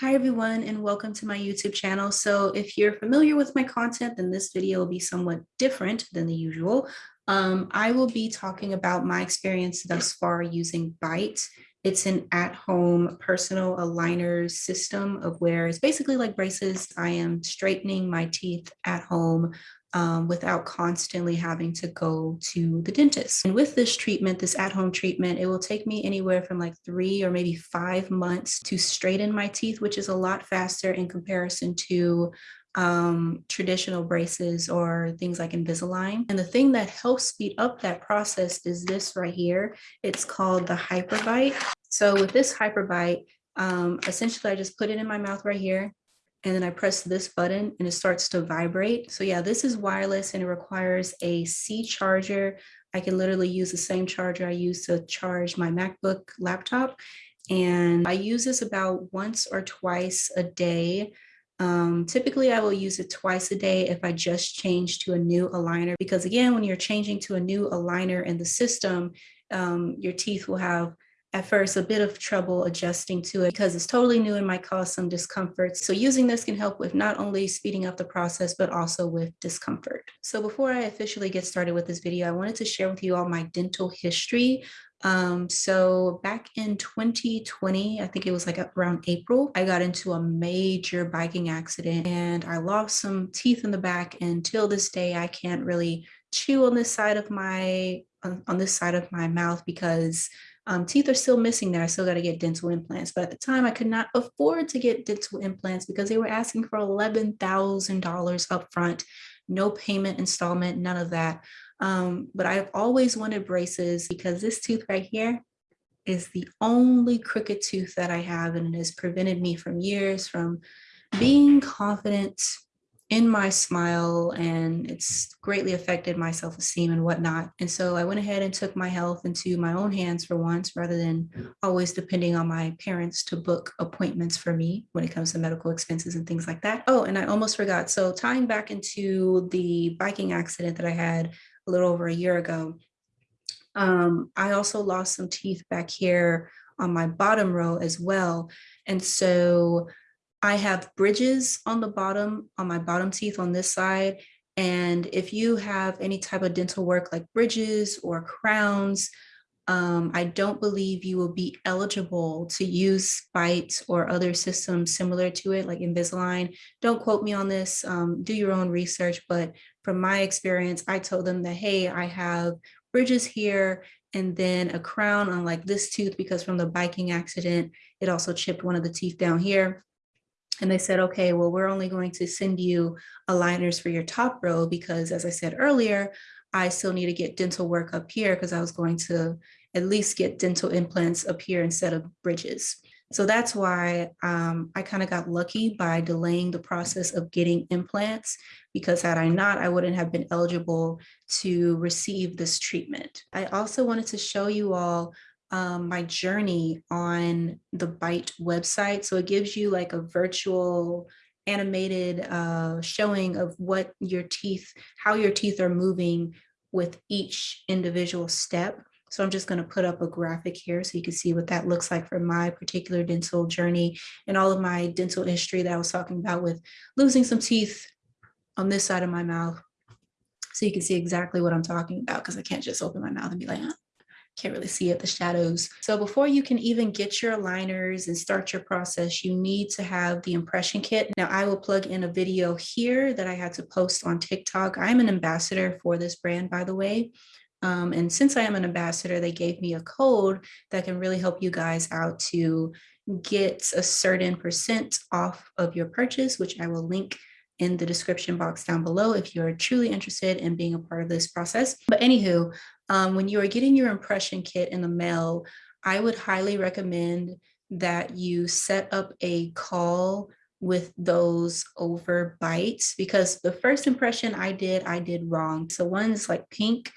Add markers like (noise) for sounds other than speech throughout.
Hi everyone and welcome to my YouTube channel. So if you're familiar with my content, then this video will be somewhat different than the usual. Um, I will be talking about my experience thus far using Byte. It's an at-home personal aligner system of where it's basically like braces. I am straightening my teeth at home um, without constantly having to go to the dentist. And with this treatment, this at-home treatment, it will take me anywhere from like three or maybe five months to straighten my teeth, which is a lot faster in comparison to um, traditional braces or things like Invisalign. And the thing that helps speed up that process is this right here. It's called the HyperByte. So with this HyperByte, um, essentially I just put it in my mouth right here and then I press this button and it starts to vibrate. So yeah, this is wireless and it requires a C charger. I can literally use the same charger I use to charge my MacBook laptop. And I use this about once or twice a day. Um, typically, I will use it twice a day if I just change to a new aligner, because again, when you're changing to a new aligner in the system, um, your teeth will have at first a bit of trouble adjusting to it because it's totally new and might cause some discomfort. So using this can help with not only speeding up the process, but also with discomfort. So before I officially get started with this video, I wanted to share with you all my dental history. Um, so back in 2020, I think it was like around April, I got into a major biking accident and I lost some teeth in the back. And till this day, I can't really chew on this side of my on, on this side of my mouth because um, teeth are still missing there. I still got to get dental implants. But at the time, I could not afford to get dental implants because they were asking for $11,000 upfront, no payment installment, none of that. Um, but I've always wanted braces because this tooth right here is the only crooked tooth that I have and it has prevented me from years from being confident in my smile and it's greatly affected my self-esteem and whatnot. And so I went ahead and took my health into my own hands for once rather than always depending on my parents to book appointments for me when it comes to medical expenses and things like that. Oh, and I almost forgot. So tying back into the biking accident that I had a little over a year ago, um, I also lost some teeth back here on my bottom row as well. And so I have bridges on the bottom, on my bottom teeth on this side. And if you have any type of dental work like bridges or crowns, um, I don't believe you will be eligible to use Byte or other systems similar to it, like Invisalign. Don't quote me on this, um, do your own research, but from my experience, I told them that, hey, I have bridges here and then a crown on like this tooth because from the biking accident, it also chipped one of the teeth down here. And they said, okay, well, we're only going to send you aligners for your top row because as I said earlier, I still need to get dental work up here because I was going to at least get dental implants up here instead of bridges. So that's why um, I kind of got lucky by delaying the process of getting implants because had I not, I wouldn't have been eligible to receive this treatment. I also wanted to show you all um, my journey on the Byte website. So it gives you like a virtual animated uh, showing of what your teeth, how your teeth are moving with each individual step. So I'm just going to put up a graphic here so you can see what that looks like for my particular dental journey and all of my dental history that I was talking about with losing some teeth on this side of my mouth. So you can see exactly what I'm talking about because I can't just open my mouth and be like, huh? Can't really see it, the shadows. So before you can even get your aligners and start your process, you need to have the impression kit. Now I will plug in a video here that I had to post on TikTok. I'm an ambassador for this brand, by the way. Um, and since I am an ambassador, they gave me a code that can really help you guys out to get a certain percent off of your purchase, which I will link in the description box down below if you're truly interested in being a part of this process. But anywho, um, when you are getting your impression kit in the mail, I would highly recommend that you set up a call with those over bites because the first impression I did, I did wrong. So one is like pink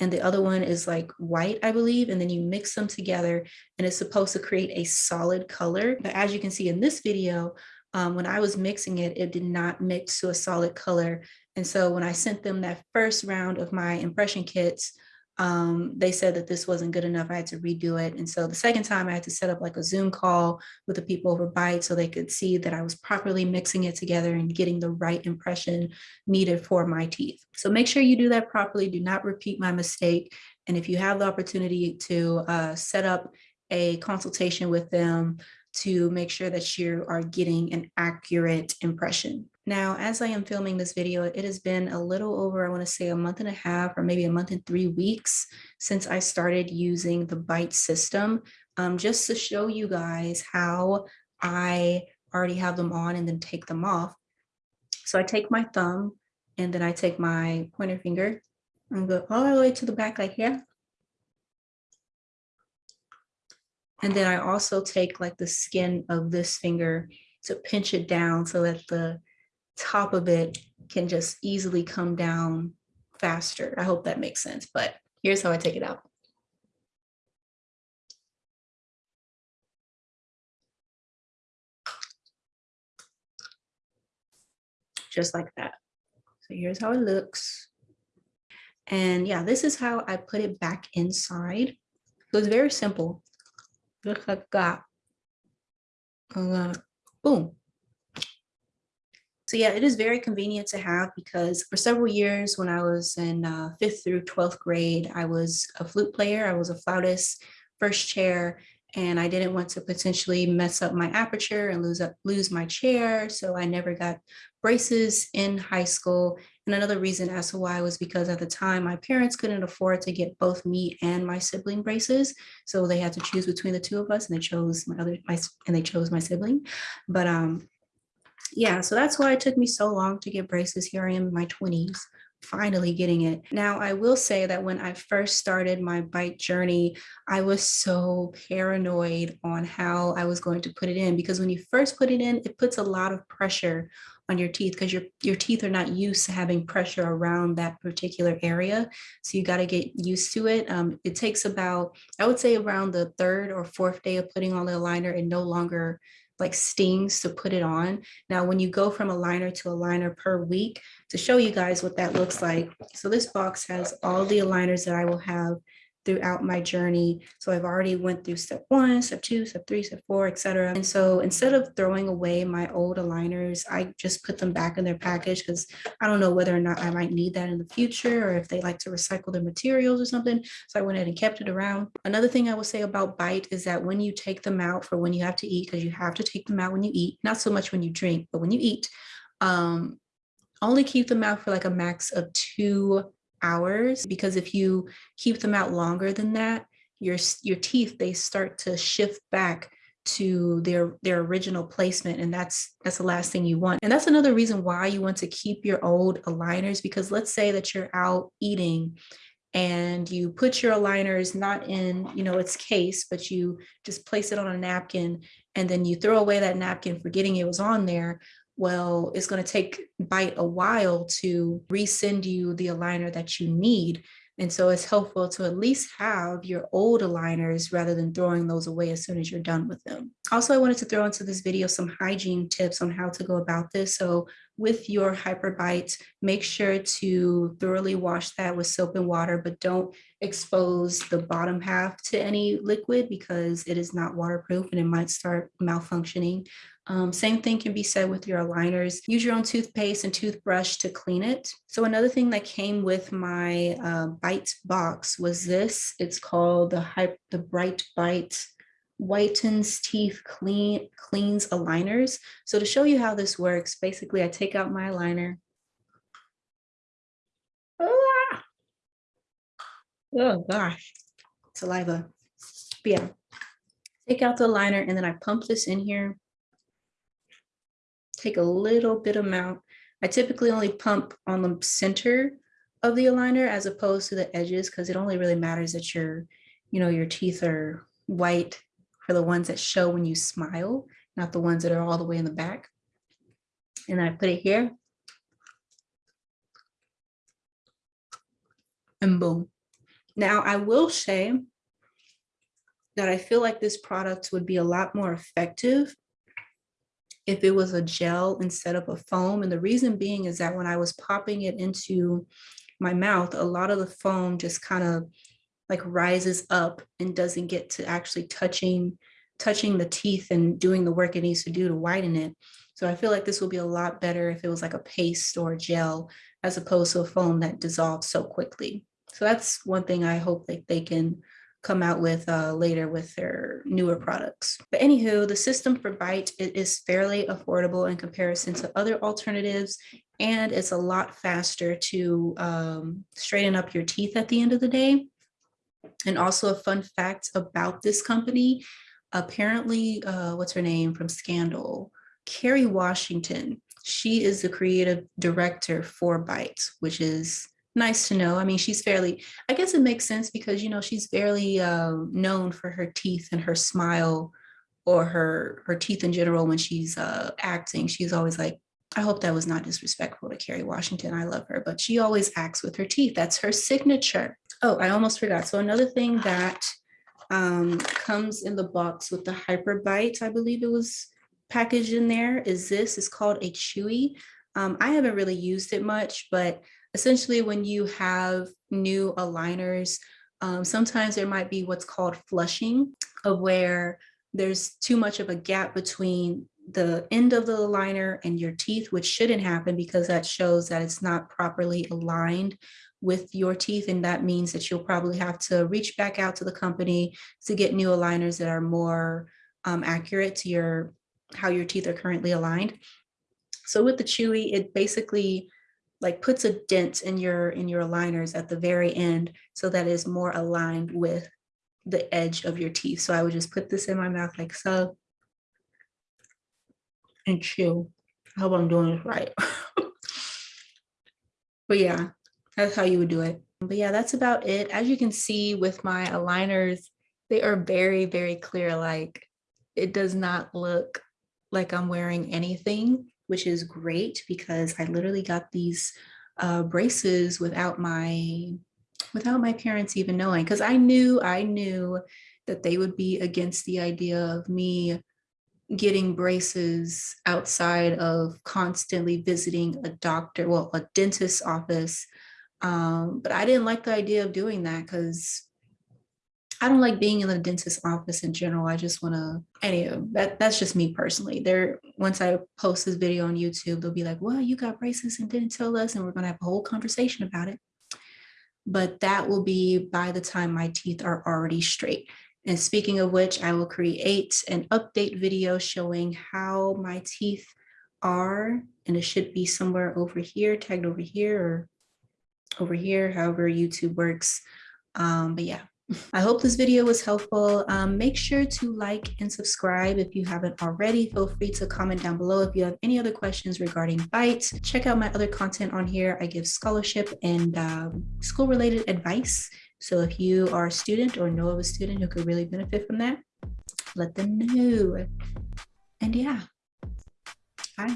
and the other one is like white, I believe, and then you mix them together and it's supposed to create a solid color. But as you can see in this video, um, when I was mixing it, it did not mix to a solid color. And so when I sent them that first round of my impression kits, um, they said that this wasn't good enough. I had to redo it. And so the second time I had to set up like a Zoom call with the people over Byte so they could see that I was properly mixing it together and getting the right impression needed for my teeth. So make sure you do that properly. Do not repeat my mistake. And if you have the opportunity to uh, set up a consultation with them to make sure that you are getting an accurate impression. Now, as I am filming this video, it has been a little over, I wanna say a month and a half or maybe a month and three weeks since I started using the Byte system, um, just to show you guys how I already have them on and then take them off. So I take my thumb and then I take my pointer finger and go all the way to the back like here. And then I also take like the skin of this finger to pinch it down so that the top of it can just easily come down faster. I hope that makes sense, but here's how I take it out. Just like that. So here's how it looks. And yeah, this is how I put it back inside. So it's very simple. Boom. So yeah, it is very convenient to have because for several years when I was in uh, fifth through 12th grade, I was a flute player. I was a flautist, first chair, and I didn't want to potentially mess up my aperture and lose up lose my chair. So I never got braces in high school. And another reason as to why was because at the time my parents couldn't afford to get both me and my sibling braces. So they had to choose between the two of us and they chose my other my and they chose my sibling. But um yeah, so that's why it took me so long to get braces. Here I am in my 20s, finally getting it. Now, I will say that when I first started my Byte journey, I was so paranoid on how I was going to put it in because when you first put it in, it puts a lot of pressure on your teeth because your, your teeth are not used to having pressure around that particular area. So you got to get used to it. Um, it takes about, I would say around the third or fourth day of putting on the aligner, it no longer like stings to put it on. Now, when you go from aligner to aligner per week, to show you guys what that looks like. So this box has all the aligners that I will have throughout my journey. So I've already went through step one, step two, step three, step four, etc. And so instead of throwing away my old aligners, I just put them back in their package because I don't know whether or not I might need that in the future or if they like to recycle their materials or something. So I went ahead and kept it around. Another thing I will say about Byte is that when you take them out for when you have to eat, because you have to take them out when you eat, not so much when you drink, but when you eat, um, only keep them out for like a max of two hours because if you keep them out longer than that, your, your teeth, they start to shift back to their their original placement and that's that's the last thing you want. And that's another reason why you want to keep your old aligners because let's say that you're out eating and you put your aligners not in you know its case but you just place it on a napkin and then you throw away that napkin forgetting it was on there well, it's going to take Byte a while to resend you the aligner that you need. And so it's helpful to at least have your old aligners rather than throwing those away as soon as you're done with them. Also, I wanted to throw into this video some hygiene tips on how to go about this. So with your HyperByte, make sure to thoroughly wash that with soap and water, but don't expose the bottom half to any liquid because it is not waterproof and it might start malfunctioning. Um, same thing can be said with your aligners. Use your own toothpaste and toothbrush to clean it. So another thing that came with my uh, Byte box was this. It's called the, the Bright Bite whitens teeth clean cleans aligners. So to show you how this works, basically I take out my aligner. Ah! Oh gosh, saliva. But yeah, take out the liner and then I pump this in here take a little bit amount. I typically only pump on the center of the aligner as opposed to the edges because it only really matters that your, you know, your teeth are white for the ones that show when you smile, not the ones that are all the way in the back. And I put it here. And boom. Now I will say that I feel like this product would be a lot more effective if it was a gel instead of a foam. And the reason being is that when I was popping it into my mouth, a lot of the foam just kind of like rises up and doesn't get to actually touching touching the teeth and doing the work it needs to do to whiten it. So I feel like this will be a lot better if it was like a paste or a gel as opposed to a foam that dissolves so quickly. So that's one thing I hope that they can come out with uh, later with their newer products. But anywho, the system for Byte it is fairly affordable in comparison to other alternatives, and it's a lot faster to um, straighten up your teeth at the end of the day. And also a fun fact about this company, apparently, uh, what's her name from Scandal? Kerry Washington. She is the creative director for Bytes, which is nice to know. I mean, she's fairly, I guess it makes sense because, you know, she's fairly uh, known for her teeth and her smile or her, her teeth in general when she's uh, acting. She's always like, I hope that was not disrespectful to Kerry Washington. I love her, but she always acts with her teeth. That's her signature. Oh, I almost forgot. So another thing that um, comes in the box with the HyperByte, I believe it was packaged in there, is this. It's called a Chewy. Um, I haven't really used it much, but essentially when you have new aligners, um, sometimes there might be what's called flushing of where there's too much of a gap between the end of the aligner and your teeth, which shouldn't happen because that shows that it's not properly aligned with your teeth. And that means that you'll probably have to reach back out to the company to get new aligners that are more um, accurate to your how your teeth are currently aligned. So with the Chewy, it basically like puts a dent in your in your aligners at the very end so that is more aligned with the edge of your teeth. So I would just put this in my mouth like so and chew. I hope I'm doing this right. (laughs) but yeah, that's how you would do it. But yeah, that's about it. As you can see with my aligners, they are very, very clear. Like it does not look like I'm wearing anything, which is great because I literally got these uh, braces without my without my parents even knowing because I knew I knew that they would be against the idea of me getting braces outside of constantly visiting a doctor, well, a dentist's office. Um, but I didn't like the idea of doing that because I don't like being in the dentist's office in general. I just want to, anyway, that, that's just me personally. There, once I post this video on YouTube, they'll be like, well, you got braces and didn't tell us, and we're going to have a whole conversation about it. But that will be by the time my teeth are already straight. And speaking of which, I will create an update video showing how my teeth are, and it should be somewhere over here, tagged over here or over here, however YouTube works. Um, but yeah, I hope this video was helpful. Um, make sure to like and subscribe if you haven't already. Feel free to comment down below if you have any other questions regarding Bytes. Check out my other content on here. I give scholarship and um, school related advice. So if you are a student or know of a student who could really benefit from that, let them know. And yeah, bye.